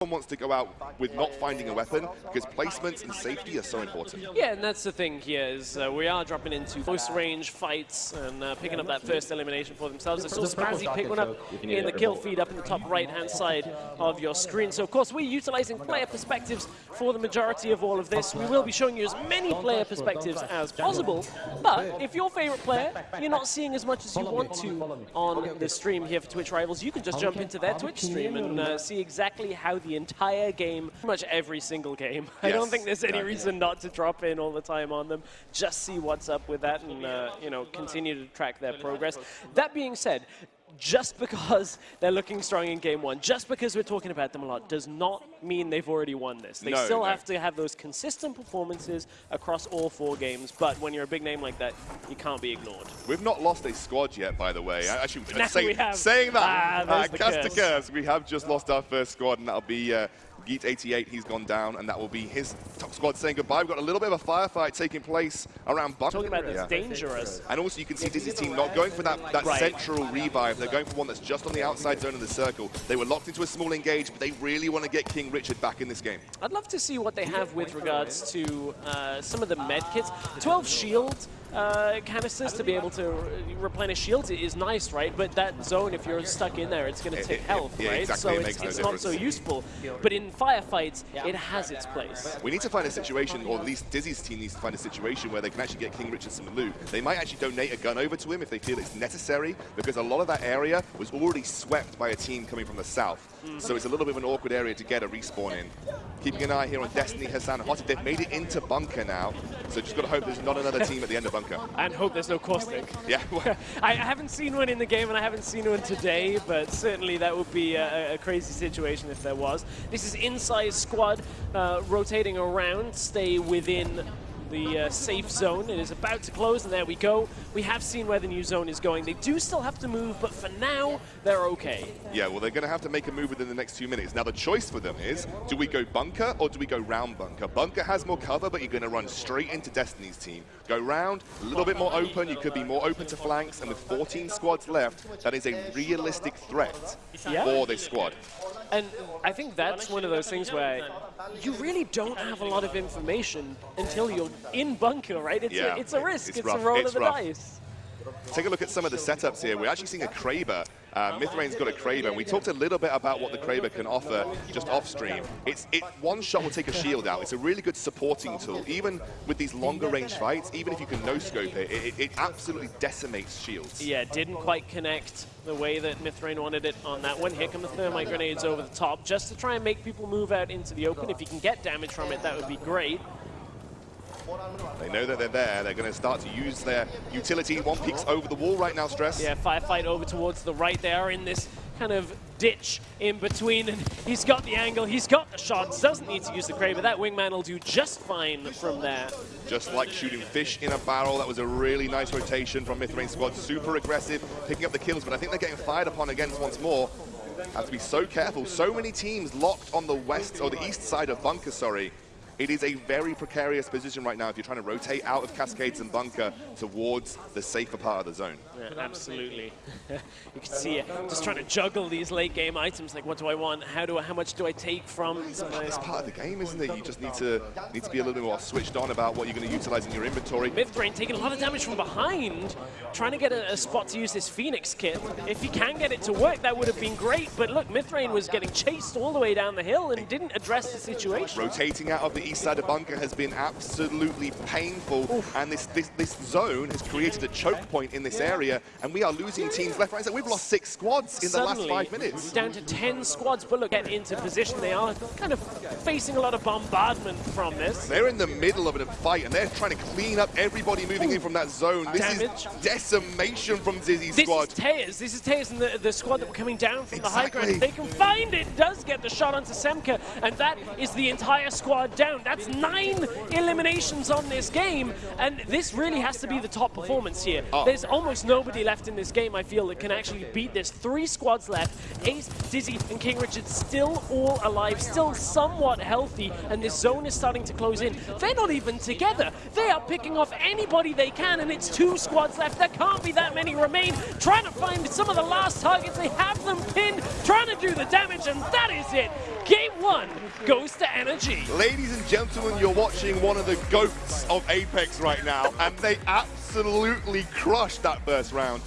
one wants to go out with not finding a weapon because placements and safety are so important. Yeah, and that's the thing here is uh, we are dropping into close range fights and uh, picking up that first elimination for themselves. I saw Sprazzy pick one up in the kill feed up in the top right-hand side of your screen. So, of course, we're utilizing player perspectives for the majority of all of this. We will be showing you as many player perspectives as possible, but if your favorite player, you're not seeing as much as you want to on the stream here for Twitch Rivals, you can just jump into their Twitch stream and uh, see exactly how the the entire game, pretty much every single game. Yes, I don't think there's any reason not to drop in all the time on them. Just see what's up with that and, uh, you know, continue to track their progress. That being said, just because they're looking strong in game one, just because we're talking about them a lot, does not mean they've already won this. They no, still no. have to have those consistent performances across all four games, but when you're a big name like that, you can't be ignored. We've not lost a squad yet, by the way. Actually, say, we have. saying that, ah, uh, cast curse. curse, we have just lost our first squad, and that'll be uh, Geet88, he's gone down, and that will be his top squad saying goodbye. We've got a little bit of a firefight taking place around Bunker. Talking about this yeah. dangerous. And also you can see Dizzy's team not going for that, that right. central revive. They're going for one that's just on the outside zone of the circle. They were locked into a small engage, but they really want to get King Richard back in this game. I'd love to see what they have with regards to uh, some of the med kits. 12 shields uh, canisters to be able to replenish shields is nice, right? But that zone, if you're stuck in there, it's going to take health, yeah, right? Exactly. So it it's, it's not so useful. But in firefights, it has its place. We need to find a situation, or at least Dizzy's team needs to find a situation where they can actually get King Richard some loot. They might actually donate a gun over to him if they feel it's necessary, because a lot of that area was already swept by a team coming from the south. Mm. So it's a little bit of an awkward area to get a respawn in. Keeping an eye here on Destiny, Hassan, Hottie. They've made it into Bunker now, so just got to hope there's not another team at the end of Bunker. And hope there's no Caustic. Yeah. I haven't seen one in the game, and I haven't seen one today, but certainly that would be a, a crazy situation if there was. This is inside squad uh, rotating around, stay within the uh, safe zone. It is about to close, and there we go. We have seen where the new zone is going. They do still have to move, but for now, they're okay. Yeah, well, they're going to have to make a move within the next few minutes. Now, the choice for them is, do we go bunker or do we go round bunker? Bunker has more cover, but you're going to run straight into Destiny's team. Go round, a little bit more open. You could be more open to flanks, and with 14 squads left, that is a realistic threat yeah. for this squad. And I think that's one of those things where you really don't have a lot of information until you're in bunker, right? It's, yeah. a, it's a risk. It's, it's a roll it's of the rough. dice. Take a look at some of the setups here. We're actually seeing a Kraber. Uh, Mythrain's got a Kraber, and we talked a little bit about what the Kraber can offer just off stream. It's it one shot will take a shield out. It's a really good supporting tool. Even with these longer range fights, even if you can no scope it, it, it absolutely decimates shields. Yeah, didn't quite connect the way that Mythrain wanted it on that one. Here come the thermite grenades over the top, just to try and make people move out into the open. If you can get damage from it, that would be great. They know that they're there. They're going to start to use their utility. One peeks over the wall right now, Stress. Yeah, firefight over towards the right. They are in this kind of ditch in between, and he's got the angle, he's got the shots, doesn't need to use the Kraber. That wingman will do just fine from there. Just like shooting fish in a barrel, that was a really nice rotation from Mythrain squad. Super aggressive, picking up the kills, but I think they're getting fired upon again once more. Have to be so careful. So many teams locked on the west, or the east side of Bunker, sorry. It is a very precarious position right now if you're trying to rotate out of Cascades and Bunker towards the safer part of the zone. Yeah, absolutely. you can see it, just trying to juggle these late game items, like what do I want, how do I, how much do I take from... It's, part of the game, isn't it? You just need to need to be a little bit more switched on about what you're going to utilize in your inventory. Mythrain taking a lot of damage from behind, trying to get a, a, spot to use this Phoenix kit. If he can get it to work, that would have been great, but look, Mythrain was getting chased all the way down the hill and didn't address the situation. Rotating out of the east side of bunker has been absolutely painful, Oof. and this, this, this zone has created a choke point in this area, and we are losing teams left, right, so we've lost six squads in Suddenly, the last five minutes. down to 10 squads, but look, get into position. They are kind of facing a lot of bombardment from this. They're in the middle of a fight, and they're trying to clean up everybody moving Ooh. in from that zone. This Damage. is decimation from Dizzy's this squad. This is Tejas. This is Tejas and the, the squad that were coming down from exactly. the high ground. They can find it, does get the shot onto Semka, and that is the entire squad down. That's nine eliminations on this game, and this really has to be the top performance here. Oh. There's almost nobody left in this game, I feel, that can actually beat this. Three squads left. Ace, Dizzy, and King Richard still all alive, still somewhat healthy, and this zone is starting to close in. They're not even together. They are picking off anybody they can, and it's two squads left. There can't be that many remain. Trying to find some of the last targets. They have them pinned, trying to do the damage, and that is it. Game one goes to Energy. Ladies and gentlemen, you're watching one of the goats of Apex right now, and they absolutely crushed that first round.